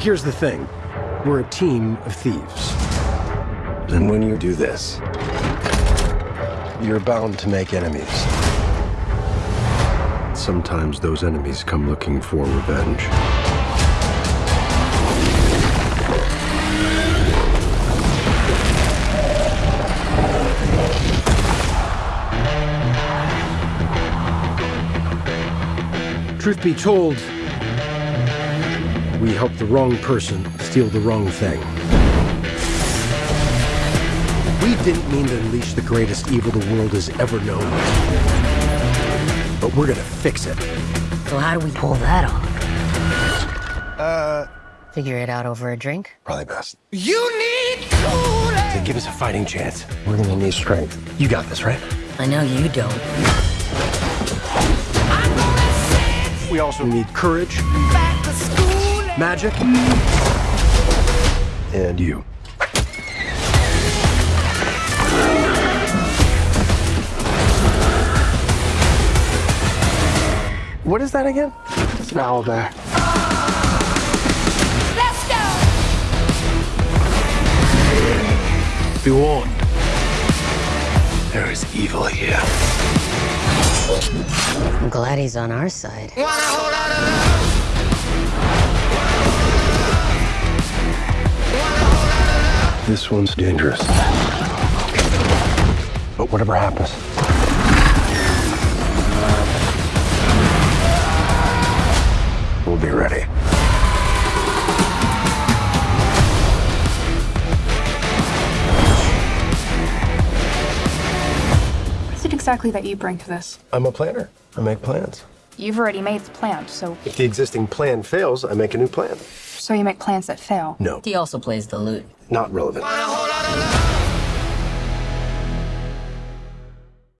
Here's the thing. We're a team of thieves. And when you do this, You're bound to make enemies. sometimes those enemies come looking for revenge. Truth be told, we helped the wrong person steal the wrong thing. We didn't mean to unleash the greatest evil the world has ever known. But we're gonna fix it. So how do we pull that off? Uh. Figure it out over a drink? Probably best. You need to, to give us a fighting chance, we're gonna need strength. You got this, right? I know you don't. We also need courage, magic, and you. What is that again? It's an owl bear. Let's go! Be warned. There is evil here. I'm glad he's on our side. This one's dangerous. But whatever happens, We'll be ready. What is it exactly that you bring to this? I'm a planner. I make plans. You've already made the plan, so If the existing plan fails, I make a new plan. so you make plans that fail. No, He also plays the lute. Not relevant.